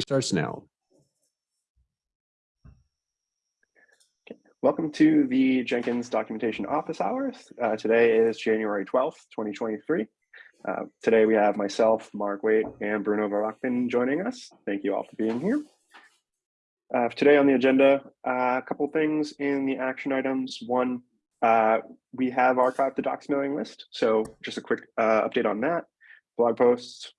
starts now. Welcome to the Jenkins Documentation Office Hours. Uh, today is January 12th, 2023. Uh, today we have myself, Mark Waite, and Bruno Verachten joining us. Thank you all for being here. Uh, today on the agenda, uh, a couple things in the action items. One, uh, we have archived the docs mailing list. So just a quick uh, update on that. Blog posts.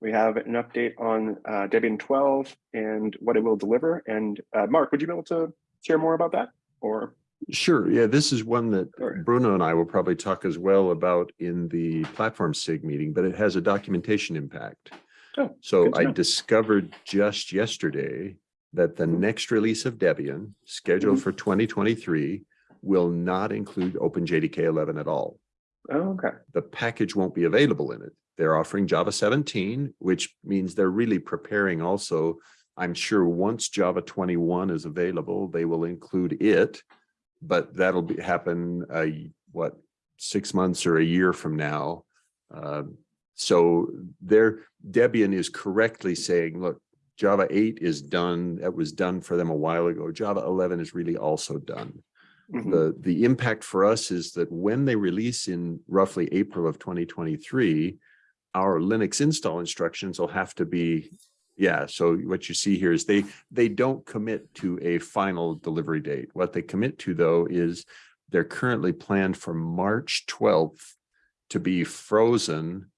We have an update on uh, Debian 12 and what it will deliver. And uh, Mark, would you be able to share more about that? Or Sure. Yeah, this is one that Sure. Bruno and I will probably talk as well about in the platform SIG meeting, but it has a documentation impact. Oh, So I know. discovered just yesterday that the Mhm. next release of Debian scheduled Mhm. for 2023 will not include OpenJDK 11 at all. Oh, okay. the package won't be available in it. They're offering Java 17, which means they're really preparing also. I'm sure once Java 21 is available, they will include it, but that'll be happen, uh, what, six months or a year from now. Um, so there, Debian is correctly saying, look, Java 8 is done. That was done for them a while ago. Java 11 is really also done. Mhm. The, the impact for us is that when they release in roughly April of 2023, our Linux install instructions will have to be, yeah, so what you see here is they, they don't commit to a final delivery date. What they commit to though is they're currently planned for March 12th to be frozen,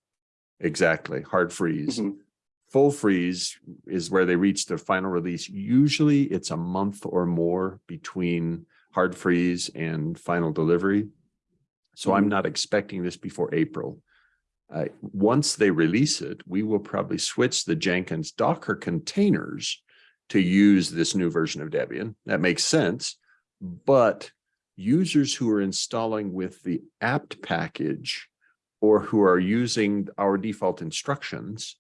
exactly, hard freeze. Mhm. Full freeze is where they reach their final release. Usually it's a month or more between hard freeze and final delivery. So I'm Mhm. not expecting this before April. Uh, once they release it, we will probably switch the Jenkins Docker containers to use this new version of Debian. That makes sense. But users who are installing with the apt package or who are using our default instructions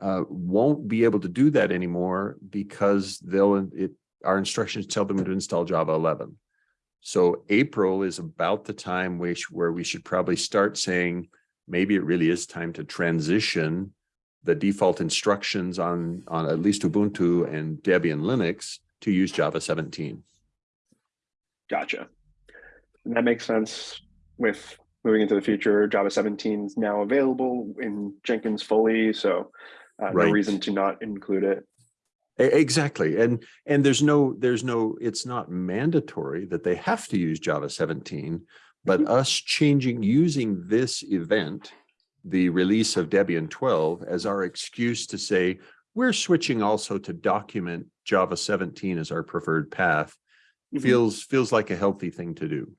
uh, won't be able to do that anymore because they'll, it, our instructions tell them to install Java 11. So April is about the time which, where we should probably start saying, maybe it really is time to transition the default instructions on, on at least Ubuntu and Debian Linux to use Java 17. Gotcha. And that makes sense with moving into the future. Java 17 is now available in Jenkins fully, so uh, no reason to not include it. Exactly. And, and there's no, there's no, it's not mandatory that they have to use Java 17, but Mhm. us changing, using this event, the release of Debian 12 as our excuse to say, we're switching also to document Java 17 as our preferred path Mhm. feels, feels like a healthy thing to do.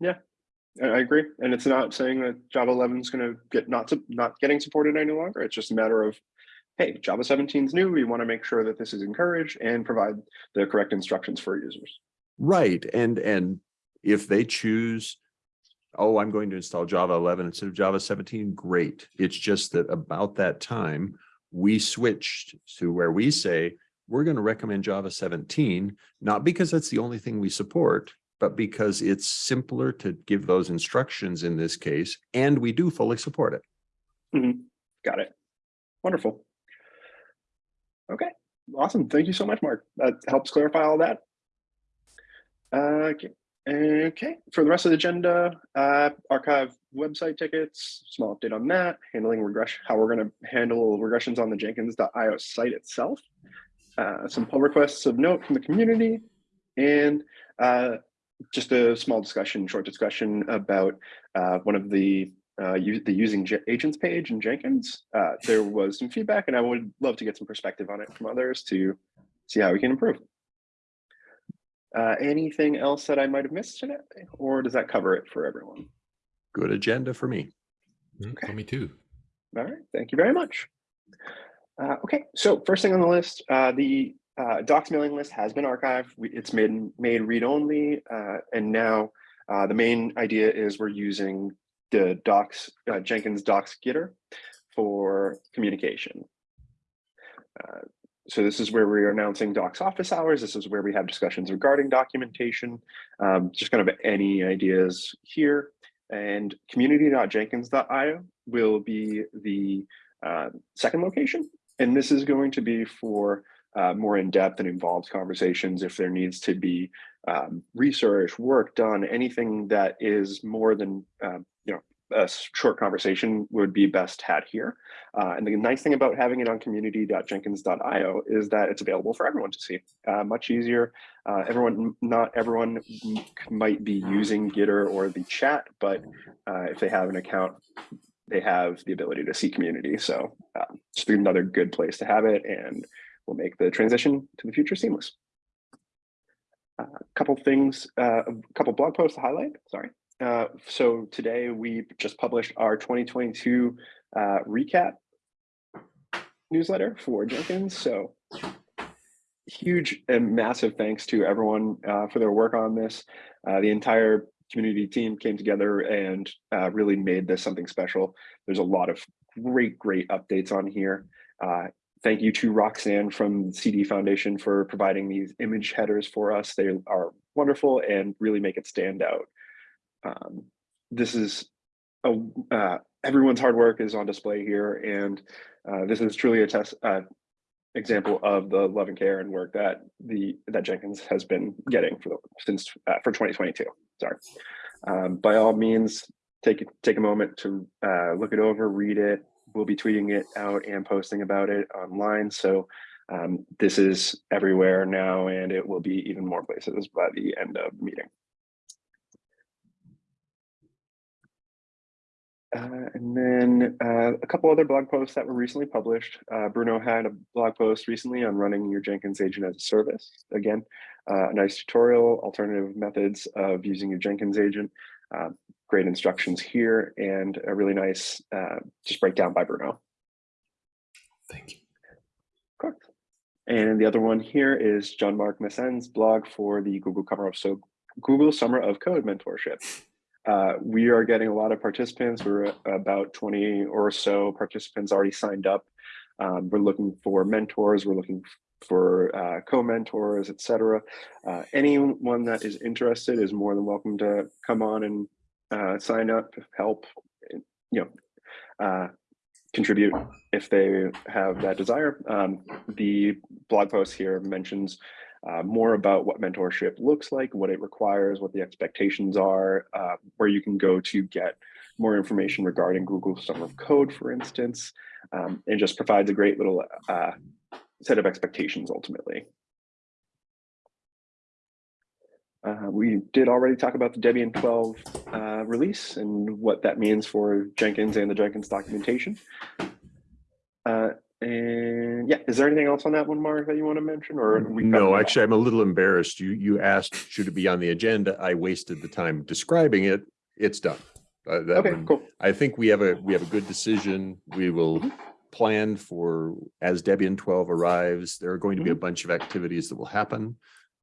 Yeah, I agree, and it's not saying that Java 11 is going to get not to, not getting supported any longer. It's just a matter of, hey, Java 17 is new. We want to make sure that this is encouraged and provide the correct instructions for users. Right. And, and if they choose, oh, I'm going to install Java 11 instead of Java 17, great. It's just that about that time, we switched to where we say, we're going to recommend Java 17, not because that's the only thing we support, but because it's simpler to give those instructions in this case, and we do fully support it. Got it. Wonderful. Okay, awesome. Thank you so much, Mark. That helps clarify all that. Uh, Okay, okay. For the rest of the agenda, uh, archive website tickets, small update on that, handling regression, how we're going to handle regressions on the jenkins.io site itself. Uh, some pull requests of note from the community and uh, just a small discussion, short discussion about uh, one of the uh, the using J- agents page in Jenkins. Uh, there was some feedback, and I would love to get some perspective on it from others to see how we can improve. Uh, anything else that I might have missed today, or does that cover it for everyone? Good agenda for me. Mm, Okay. For me too. All right, thank you very much. Uh, okay, so first thing on the list, uh, the uh, docs mailing list has been archived. We, it's made made read only, uh, and now uh, the main idea is we're using the docs uh, Jenkins docs Gitter for communication. Uh, so this is where we're announcing docs office hours. This is where we have discussions regarding documentation, um, just kind of any ideas here. And community.jenkins.io will be the uh, second location. and this is going to be for uh, more in-depth and involved conversations if there needs to be um, research, work done, anything that is more than know a short conversation would be best had here. Uh, and the nice thing about having it on community.jenkins.io is that it's available for everyone to see. Uh, much easier. Uh, everyone, not everyone might be using Gitter or the chat, but uh, if they have an account, they have the ability to see community. So uh, just another good place to have it and will make the transition to the future seamless. A couple things, uh, a couple blog posts to highlight, sorry. Uh, so today we just published our 2022 uh, recap newsletter for Jenkins. So huge and massive thanks to everyone uh, for their work on this. Uh, the entire community team came together and uh, really made this something special. There's a lot of great, great updates on here. Thank you to Roxanne from CD Foundation for providing these image headers for us. They are wonderful and really make it stand out. Um, this is a, uh, everyone's hard work is on display here, and uh, this is truly a test uh, example of the love and care and work that the that Jenkins has been getting for the, since uh, for 2022. Sorry. Um, by all means, take take a moment to uh, look it over, read it. We'll be tweeting it out and posting about it online. So um, this is everywhere now, and it will be even more places by the end of the meeting. Uh, and then uh, a couple other blog posts that were recently published. Uh, Bruno had a blog post recently on running your Jenkins agent as a service. Again, uh, a nice tutorial, alternative methods of using your Jenkins agent. Uh, great instructions here and a really nice uh, just breakdown by Bruno. Thank you. Cool. And the other one here is Jean-Marc Meessen's blog for the Google Summer of so Google Summer of Code mentorship. Uh, we are getting a lot of participants. We're about 20 or so participants already signed up. Um, we're looking for mentors. We're looking for uh, co-mentors, etc. Uh, anyone that is interested is more than welcome to come on and uh, sign up, help, you know, uh, contribute if they have that desire. Um, the blog post here mentions uh, more about what mentorship looks like, what it requires, what the expectations are, uh, where you can go to get more information regarding Google Summer of Code, for instance, um, and just provides a great little uh, set of expectations ultimately. Uh, we did already talk about the Debian 12 uh, release and what that means for Jenkins and the Jenkins documentation. Uh, and yeah, is there anything else on that one, Mark, that you want to mention or? we No, all? actually, I'm a little embarrassed. You, you asked, should it be on the agenda? I wasted the time describing it. It's done. Uh, Okay, one- cool. I think we have a, we have a good decision. We will Mhm. plan for, as Debian twelve arrives, there are going to be a Mm-hmm. bunch of activities that will happen.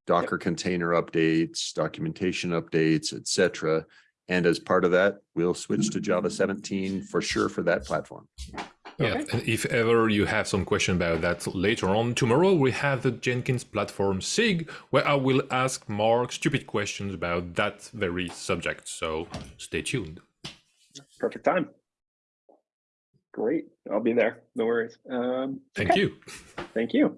Docker container updates, documentation updates, etc. And as part of that, we'll switch to Java seventeen for sure for that platform. Yeah, Okay. and if ever you have some question about that later on, tomorrow we have the Jenkins platform SIG, where I will ask Mark stupid questions about that very subject. So stay tuned. Perfect time. Great. I'll be there. No worries. Um, Thank okay. you. Thank you.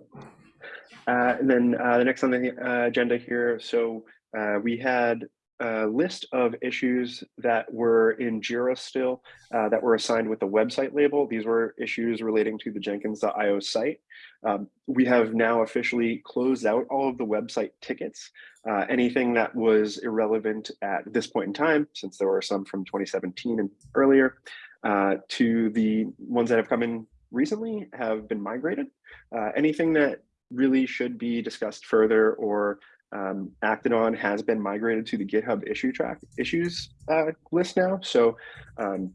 Uh, and then uh, the next on the uh, agenda here. So uh, we had a list of issues that were in JIRA still uh, that were assigned with the website label. These were issues relating to the Jenkins.io site. Um, we have now officially closed out all of the website tickets. Uh, anything that was irrelevant at this point in time, since there were some from 2017 and earlier, uh, to the ones that have come in recently have been migrated. Uh, anything that really should be discussed further or um, acted on has been migrated to the GitHub issue track issues uh, list now. So um,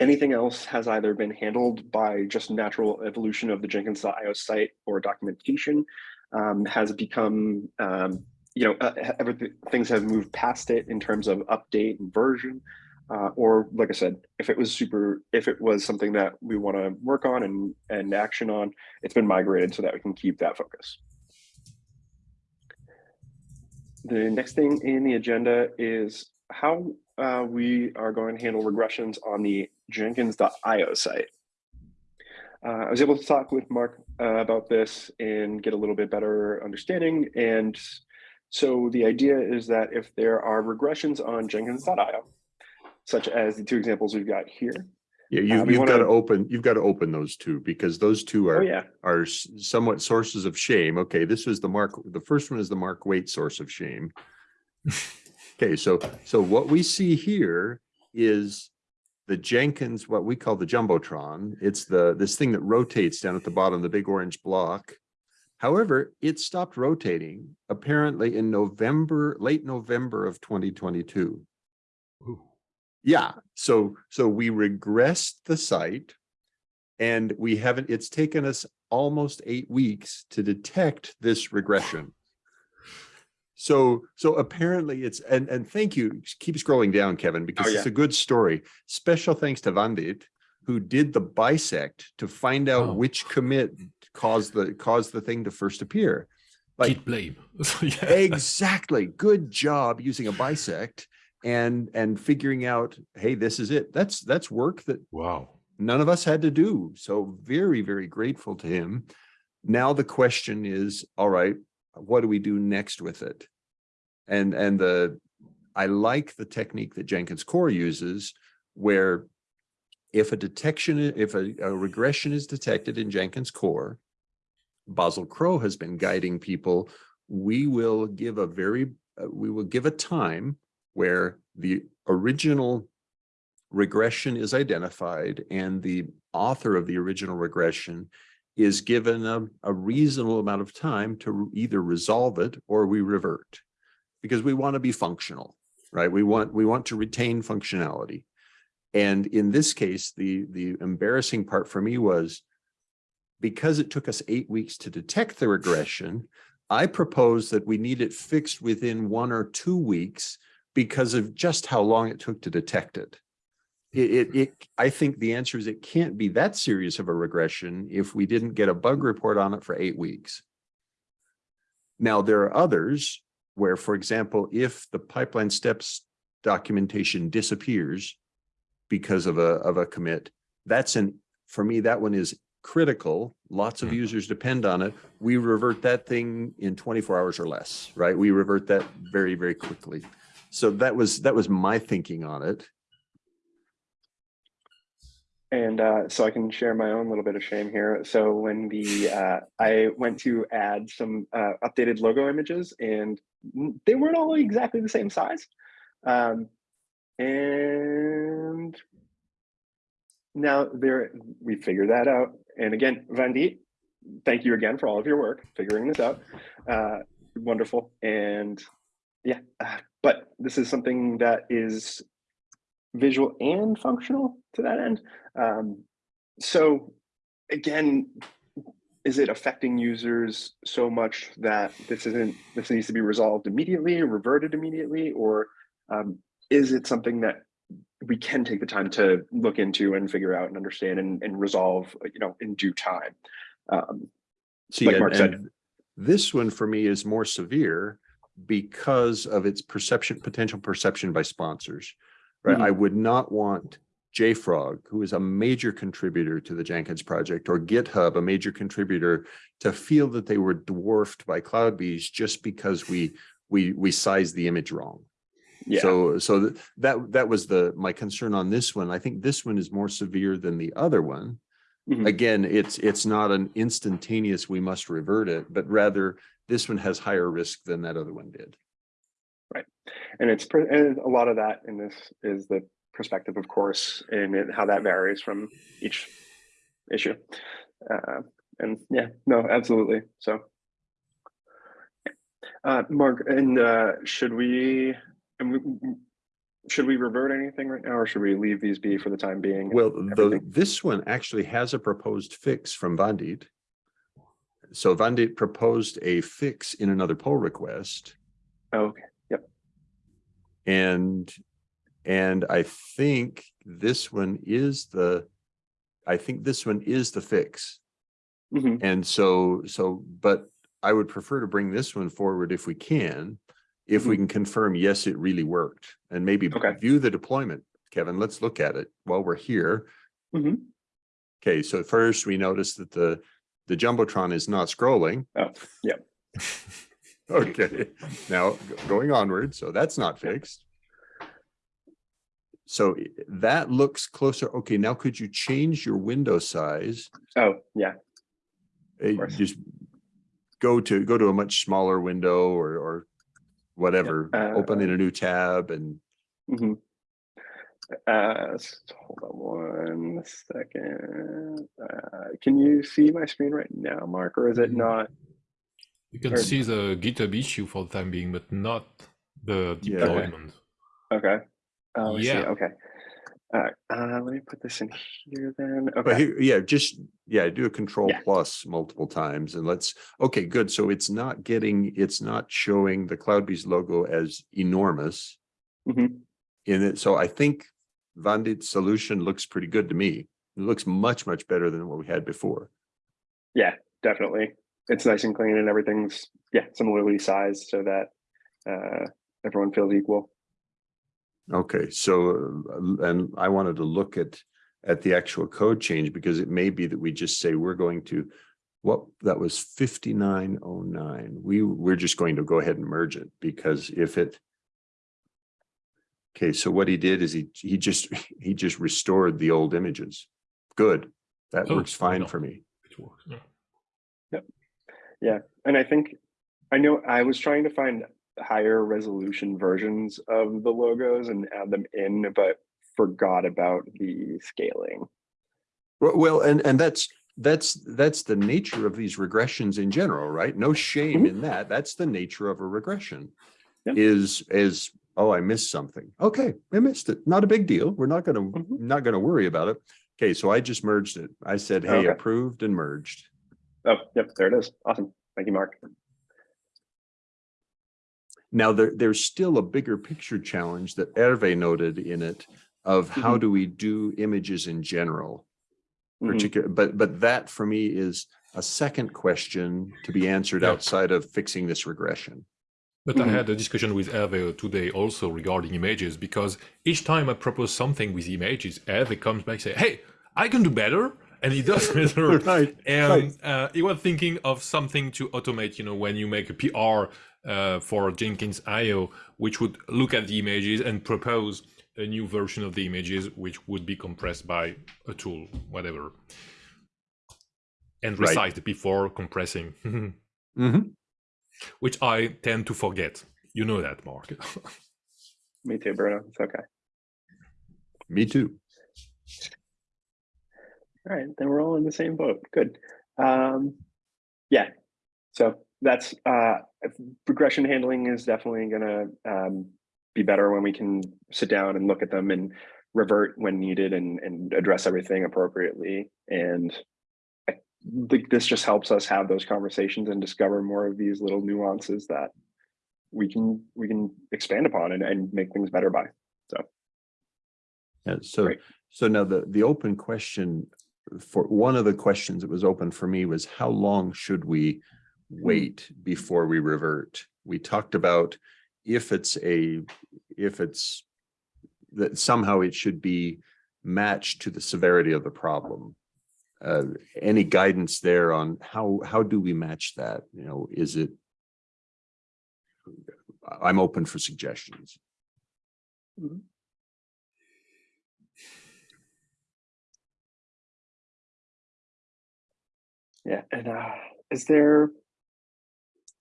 anything else has either been handled by just natural evolution of the Jenkins.io site or documentation um, has become, um, you know, uh, everything, things have moved past it in terms of update and version. Uh, or like I said, if it was super, if it was something that we want to work on and, and action on, it's been migrated so that we can keep that focus. The next thing in the agenda is how uh, we are going to handle regressions on the Jenkins.io site. uh, I was able to talk with Mark uh, about this and get a little bit better understanding. And so the idea is that if there are regressions on Jenkins.io, such as the two examples we've got here. Yeah, you, you've got to open, you've got to open those two because those two are, yeah. are somewhat sources of shame. Okay, this was the Mark, the first one is the Mark Waite source of shame. Okay, so, so what we see here is the Jenkins, what we call the Jumbotron. It's the, this thing that rotates down at the bottom, the big orange block. However, it stopped rotating apparently in November, late November of twenty twenty-two. Ooh. Yeah, so, so we regressed the site. And we haven't, it's taken us almost eight weeks to detect this regression. So, so apparently it's, and, and thank you, keep scrolling down, Kevin, oh, because it's yeah. a good story. Special thanks to Vandit, who did the bisect to find Oh. out which commit caused the, caused the thing to first appear. Like, Git blame. yeah. Exactly. Good job using a bisect and, and figuring out, hey, this is it. That's, that's work that Wow. none of us had to do. So very, very grateful to him. Now the question is, all right, what do we do next with it? And, and the, I like the technique that Jenkins Core uses where if a detection, if a, a regression is detected in Jenkins Core, Basil Crow has been guiding people, we will give a very, uh, we will give a time where the original regression is identified and the author of the original regression is given a, a reasonable amount of time to either resolve it or we revert. Because we want to be functional, right? We want, we want to retain functionality. And in this case, the, the embarrassing part for me was because it took us eight weeks to detect the regression, I propose that we need it fixed within one or two weeks because of just how long it took to detect it. It, it, it, I think the answer is it can't be that serious of a regression if we didn't get a bug report on it for eight weeks. Now, there are others where, for example, if the pipeline steps documentation disappears because of a, of a commit, that's an, for me, that one is critical. Lots of Mhm. users depend on it. We revert that thing in 24 hours or less, right? We revert that very, very quickly. So that was, that was my thinking on it. And uh, so I can share my own little bit of shame here. So when the uh, I went to add some uh, updated logo images, and they weren't all exactly the same size. Um, and now there, we figured that out. And again, Vandit, thank you again for all of your work figuring this out. Uh, wonderful. And yeah, uh, but this is something that is visual and functional to that end. Um, so again, is it affecting users so much that this isn't this needs to be resolved immediately, reverted immediately, or um, is it something that we can take the time to look into and figure out and understand and, and resolve, you know, in due time? Um, See, Like and- said. and This one for me is more severe because of its perception, potential perception by sponsors. Right? Mhm. I would not want JFrog, who is a major contributor to the Jenkins project, or GitHub, a major contributor, to feel that they were dwarfed by CloudBees just because we we we sized the image wrong. yeah, So, so th- that, that was the, my concern on this one. I think this one is more severe than the other one. Mhm. Again, it's, it's not an instantaneous, we must revert it, but rather this one has higher risk than that other one did. Right. And it's and a lot of that in this is the perspective, of course, and it, how that varies from each issue. Uh, and yeah, no, absolutely. So, uh, Mark, and uh, should we, and we, should we revert anything right now, or should we leave these be for the time being? Well, the, this one actually has a proposed fix from Vandit. So Vandit proposed a fix in another pull request. Oh, okay, Yep. And, and I think this one is the, I think this one is the fix. Mhm. And so, so, but I would prefer to bring this one forward if we can. If we can confirm, yes, it really worked and maybe Okay. view the deployment. Kevin, let's look at it while we're here. Mhm. Okay, so first we noticed that the, the Jumbotron is not scrolling. Oh, yeah. Okay, now going onward, so that's not fixed. So that looks closer. Okay, now could you change your window size? Oh, yeah. Uh. Just go to, go to a much smaller window or, or whatever, open uh, in a new tab and, hmm Uh, s- hold on one second. Uh, can you see my screen right now, Mark, or is it Mm. not? You can Or- see the GitHub issue for the time being, but not the Yeah. deployment. Okay. Oh, I see. Yeah. Okay. All right. Uh, let me put this in here then. but Okay. here, yeah, just, yeah, do a control Yeah. plus multiple times and let's, okay, good. So it's not getting, it's not showing the CloudBees logo as enormous. Mhm. in it. So I think Vandit's solution looks pretty good to me. It looks much, much better than what we had before. Yeah, definitely. It's nice and clean and everything's, yeah, similarly sized so that uh, everyone feels equal. Okay, so, uh, and I wanted to look at, at the actual code change because it may be that we just say we're going to, what, that was fifty-nine oh nine. We, we're just going to go ahead and merge it because if it. Okay, so what he did is he, he just, he just restored the old images. Good. That Oh, works fine no. for me. It works. yeah. And I think, I know I was trying to find higher resolution versions of the logos and add them in, but forgot about the scaling. Well, well, and, and that's, that's, that's the nature of these regressions in general, right? No shame Mhm. in that. That's the nature of a regression. Yeah. Is, is, oh, I missed something. Okay, I missed it. Not a big deal. We're not gonna, Mhm. not gonna worry about it. Okay, so I just merged it. I said, hey, Okay. approved and merged. Oh, yep, there it is. Awesome. Thank you, Mark. Now, there, there's still a bigger picture challenge that Hervé noted in it of how Mhm. do we do images in general? Mhm. particular, but, but that for me is a second question to be answered Yeah. outside of fixing this regression. But I Mhm. had a discussion with Hervé today also regarding images because each time I propose something with images, Hervé comes back and say, "Hey, I can do better," and he does better. Right, And uh, he was thinking of something to automate, you know, when you make a PR uh, for Jenkins IO, which would look at the images and propose a new version of the images, which would be compressed by a tool, whatever, and Right. resized before compressing, Mhm. Which I tend to forget. You know that, Mark. Me too, Bruno. It's okay. Me too. All right, then we're all in the same boat. Good. Um, yeah. So that's uh, regression handling is definitely gonna um, be better when we can sit down and look at them and revert when needed and and address everything appropriately. And Think this just helps us have those conversations and discover more of these little nuances that we can we can expand upon and, and make things better by. Yeah, so, Great. so now the, the open question for, one of the questions that was open for me was how long should we hmm. wait before we revert? We talked about if it's a, if it's that somehow it should be matched to the severity of the problem. Uh, any guidance there on how, how do we match that? You know, is it? I'm open for suggestions. Yeah, and uh, is there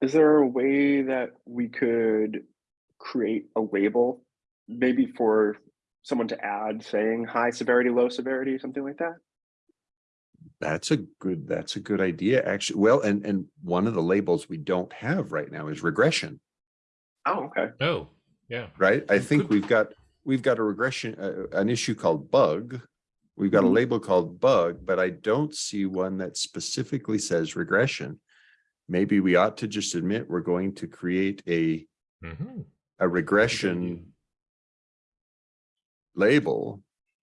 is there a way that we could create a label, maybe for someone to add saying high severity, low severity, something like that? That's a good, that's a good idea, actually. Well, and, and one of the labels we don't have right now is regression, Oh, okay. oh, yeah. right? I think Good. we've got, we've got a regression, uh, an issue called bug. We've got a Mhm. label called bug, but I don't see one that specifically says regression. Maybe we ought to just admit we're going to create a, Mhm. a regression label.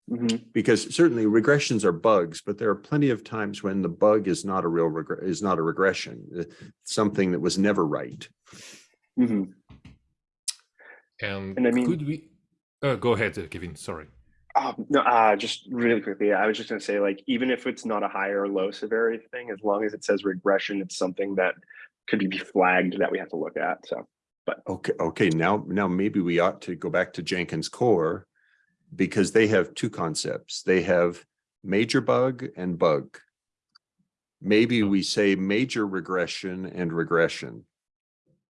Mhm. Because certainly regressions are bugs, but there are plenty of times when the bug is not a real regret, is not a regression, uh, something that was never right. Mm -hmm. And, And I mean- could we? Uh, go ahead, uh, Kevin. Sorry. Um, no, uh, just really quickly, I was just gonna say, like, even if it's not a high or low severity thing, as long as it says regression, it's something that could be flagged that we have to look at, so. But okay, okay, now, now maybe we ought to go back to Jenkins core. Because they have two concepts. They have major bug and bug. Maybe we say major regression and regression.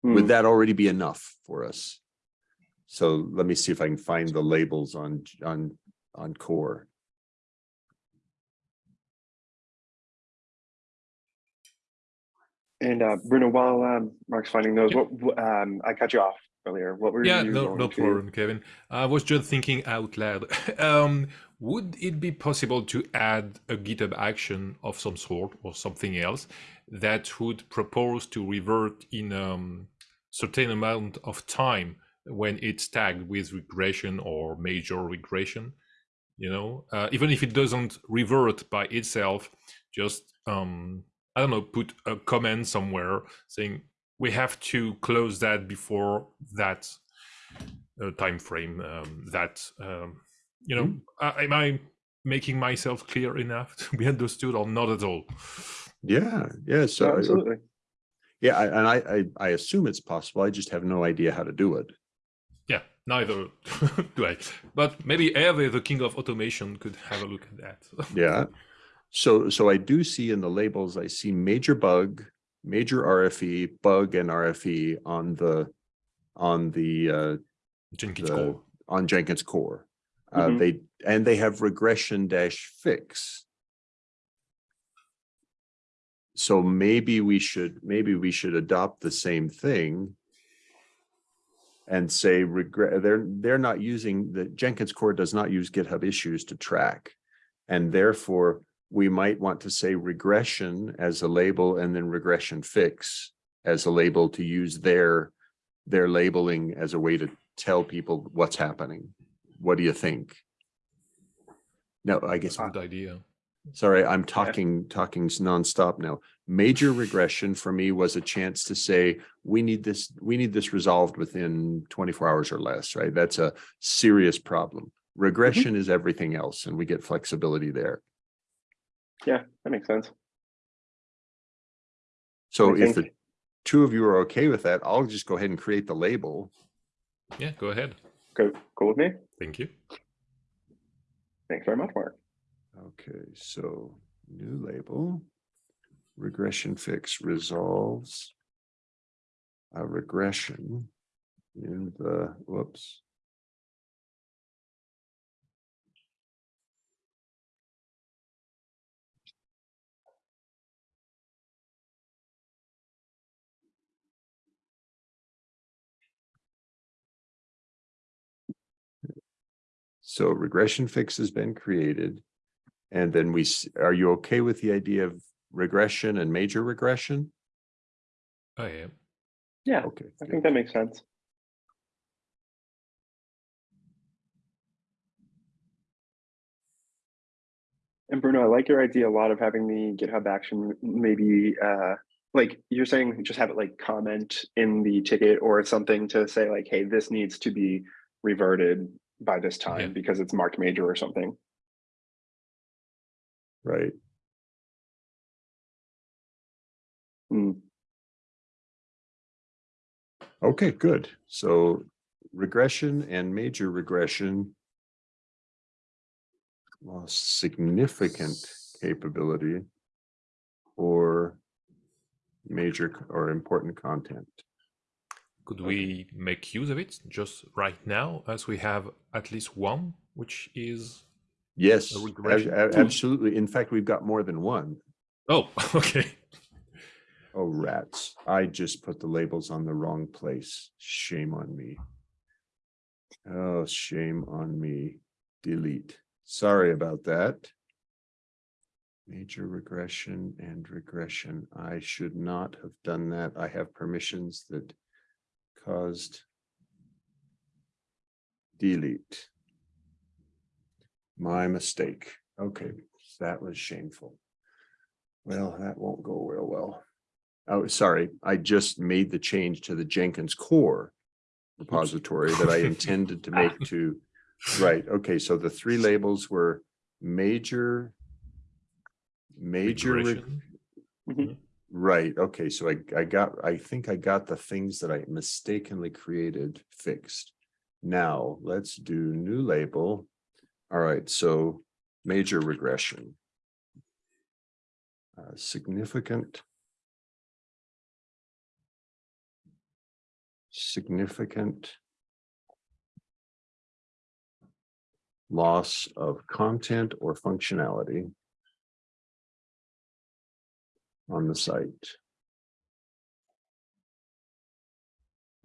Would hmm, that already be enough for us? So let me see if I can find the labels on, on, on core. And, uh, Bruno, while, um, Mark's finding those, Yeah. what, what, um, I cut you off earlier, what were you? Yeah, no, no to- problem, Kevin. I was just thinking out loud. um, would it be possible to add a GitHub action of some sort or something else that would propose to revert in a um, certain amount of time when it's tagged with regression or major regression? You know, uh, even if it doesn't revert by itself, just um, I don't know, put a comment somewhere saying we have to close that before that uh, time frame. Um, that um, you know, uh, am I making myself clear enough to be understood, or not at all? Yeah, yeah, so. I- Absolutely. Yeah, I- and I, I, I assume it's possible. I just have no idea how to do it. Yeah, neither do I. But maybe Hervé, the king of automation, could have a look at that. Yeah. So, so I do see in the labels, I see major bug, major RFE, bug and RFE on the, on the, uh, Jenkins the, core. on Jenkins core. Uh, Mhm. they, and they have regression dash fix. So maybe we should, maybe we should adopt the same thing. And say regret, they're, they're not using, the Jenkins core does not use GitHub issues to track. And therefore, we might want to say regression as a label and then regression fix as a label to use their, their labeling as a way to tell people what's happening. What do you think? No, I guess, Good idea. sorry, I'm talking, talking nonstop now. Major regression for me was a chance to say, we need this, we need this resolved within twenty-four hours or less, right? That's a serious problem. Mm-hmm. Regression is everything else and we get flexibility there. Yeah, that makes sense. So I if the two of you are okay with that, I'll just go ahead and create the label. Yeah, go ahead. Go, cool with me? Thank you. Thanks very much, Mark. Okay, so new label. Regression fix resolves. A regression in the, whoops. So regression fix has been created. And then we, are you okay with the idea of regression and major regression? I am. Yeah, Okay. I good. think that makes sense. And Bruno, I like your idea a lot of having the GitHub action, maybe, uh, like you're saying, just have it like comment in the ticket or something to say like, hey, this needs to be reverted by this Yeah. time because it's marked major or something. Right. Hmm. Okay, good. So regression and major regression. Lost significant capability. Or major or important content. Could we make use of it just right now, as we have at least one, which is Yes, ab- regression. ab- absolutely. In fact, we've got more than one. oh, okay. Oh, rats. I just put the labels on the wrong place. Shame on me. Oh, shame on me. Delete. Sorry about that. Major regression and regression. I should not have done that. I have permissions that caused delete. My mistake. Okay, that was shameful. Well, that won't go real well. Oh, sorry, I just made the change to the Jenkins core repository that I intended to make to right, okay, so the three labels were major, major, re- Regression. Mhm. Right, okay, so I, I got, I think I got the things that I mistakenly created fixed. Now, let's do new label. All right, so major regression. Uh, significant. Significant. Loss of content or functionality. On the site.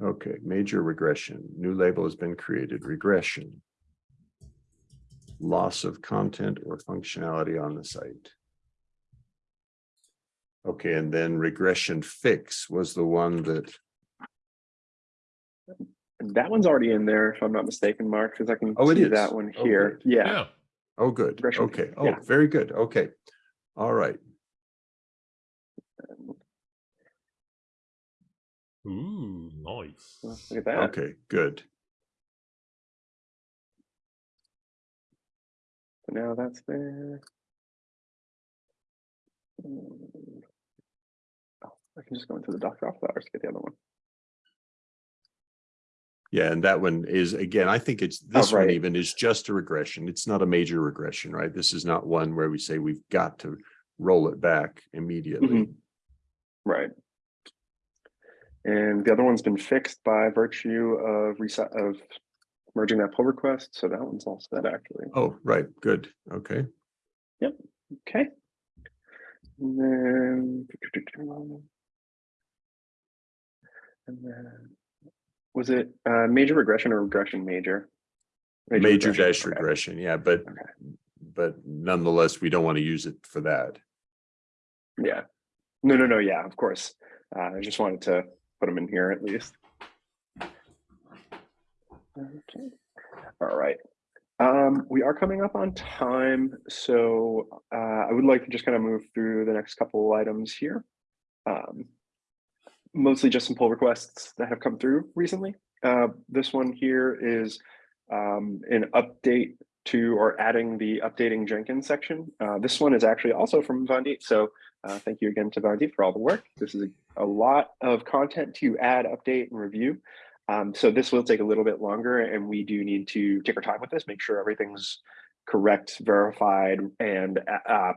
Okay, major regression, new label has been created, regression. Loss of content or functionality on the site. Okay, and then regression fix was the one that, that one's already in there, if I'm not mistaken, Mark, because I can Oh, it see is? that one oh, here. great. Yeah, Yeah. oh, good, Regression okay, fix, oh, yeah. very good, okay. All right, Ooh, nice. look at that. okay, good. So now that's there. Mm. Oh, I can just go into the Docker off hours to get the other one. Yeah, and that one is, again, I think it's, this one right. even is just a regression. It's not a major regression, right? This is not one where we say we've got to roll it back immediately. Right. And the other one's been fixed by virtue of reset of merging that pull request. So that one's all set actually. Oh, right, good, okay. Yep. Okay. And then. And then, was it uh major regression or regression major? Major dash okay. regression, yeah, but, Okay. but nonetheless, we don't want to use it for that. Yeah. No, no, no, yeah, of course. Uh, I just wanted to put them in here at least. Okay. All right. Um, we are coming up on time, so uh, I would like to just kind of move through the next couple items here. Um, mostly just some pull requests that have come through recently. Uh, this one here is um, an update to or adding the updating Jenkins section. Uh, this one is actually also from Vandit, so uh, thank you again to Vandit for all the work. This is a, a lot of content to add, update, and review. Um, so this will take a little bit longer and we do need to take our time with this, make sure everything's correct, verified, and uh,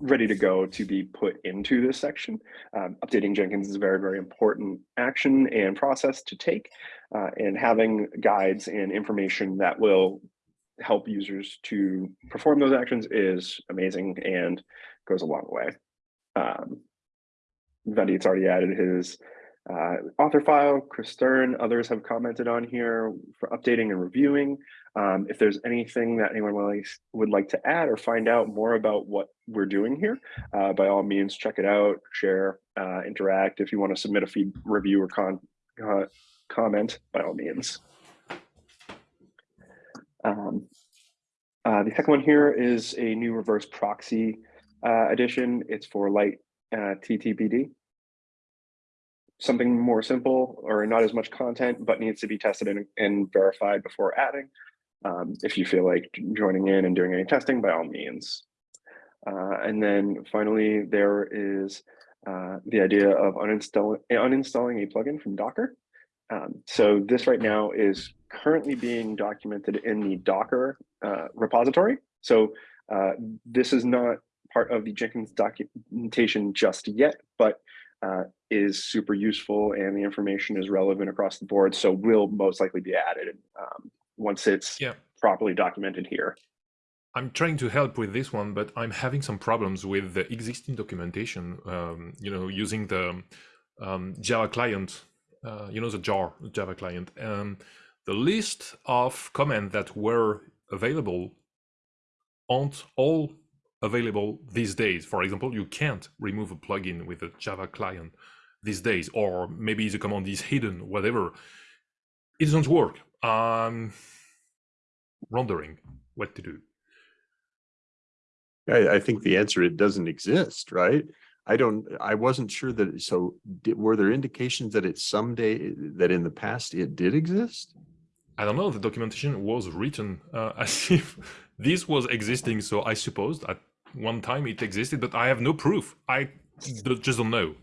ready to go to be put into this section. Um, updating Jenkins is a very, very important action and process to take. Uh, and having guides and information that will help users to perform those actions is amazing and goes a long way. Um, Vandit's already added his uh, author file, Kris Stern, others have commented on here for updating and reviewing. Um, if there's anything that anyone would like, to add or find out more about what we're doing here, uh, by all means, check it out, share, uh, interact. If you want to submit a feed review or con comment, by all means. Um, uh, the second one here is a new reverse proxy uh, addition. It's for light uh, TTPD. Something more simple or not as much content, but needs to be tested and, and verified before adding. Um, if you feel like joining in and doing any testing, by all means. Uh, and then finally, there is uh, the idea of uninstalling, uninstalling a plugin from Docker. Um, so this right now is currently being documented in the Docker uh, repository. So uh, this is not part of the Jenkins documentation just yet, but uh, is super useful and the information is relevant across the board. So will most likely be added um, once it's Yeah. properly documented here. I'm trying to help with this one, but I'm having some problems with the existing documentation. Um, you know, using the um, Java client, uh, you know, the jar Java client. Um, the list of commands that were available aren't all available these days. For example, you can't remove a plugin with a Java client these days, or maybe the command is hidden, whatever. It doesn't work. I'm wondering what to do. I, I think the answer, it doesn't exist, right? I don't, I wasn't sure that, so did, were there indications that it someday, that in the past it did exist? I don't know. The documentation was written uh, as if this was existing. So I suppose at one time it existed, but I have no proof. I just don't know.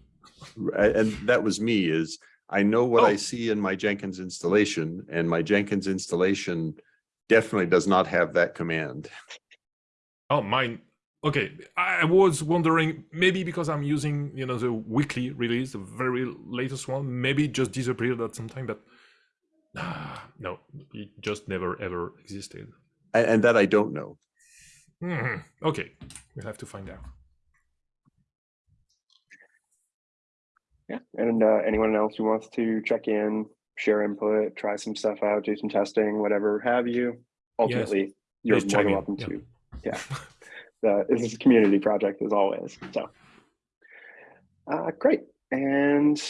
And that was me is I know what I Oh. see in my Jenkins installation and my Jenkins installation definitely does not have that command. Oh, mine. Okay, I I was wondering maybe because I'm using you know the weekly release, the very latest one. Maybe it just disappeared at some time, but ah, no, it just never ever existed. A- And, that I don't know. Hmm, Okay, we'll have to find out. Yeah, and uh, anyone else who wants to check in, share input, try some stuff out, do some testing, whatever have you. Ultimately, you're Please more chime than welcome yeah. to. Yeah, the, this is a community project as always. So, uh, great. And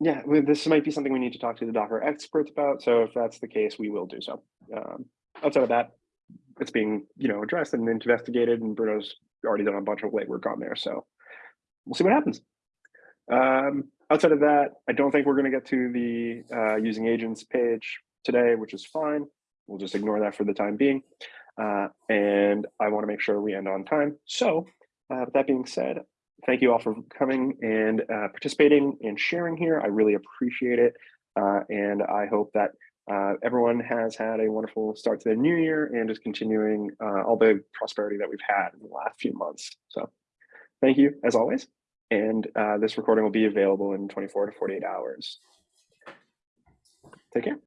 yeah, this might be something we need to talk to the Docker experts about. So if that's the case, we will do so. Um, outside of that, it's being you know addressed and investigated, and Bruno's already done a bunch of legwork on there. So we'll see what happens. Um, outside of that, I don't think we're going to get to the uh, using agents page today, which is fine. We'll just ignore that for the time being. Uh, and I want to make sure we end on time. So, uh, with that being said, thank you all for coming and uh, participating and sharing here. I really appreciate it. Uh, and I hope that uh, everyone has had a wonderful start to the new year and is continuing all the prosperity that we've had in the last few months. So, thank you as always and this recording will be available in 24 to 48 hours. Take care.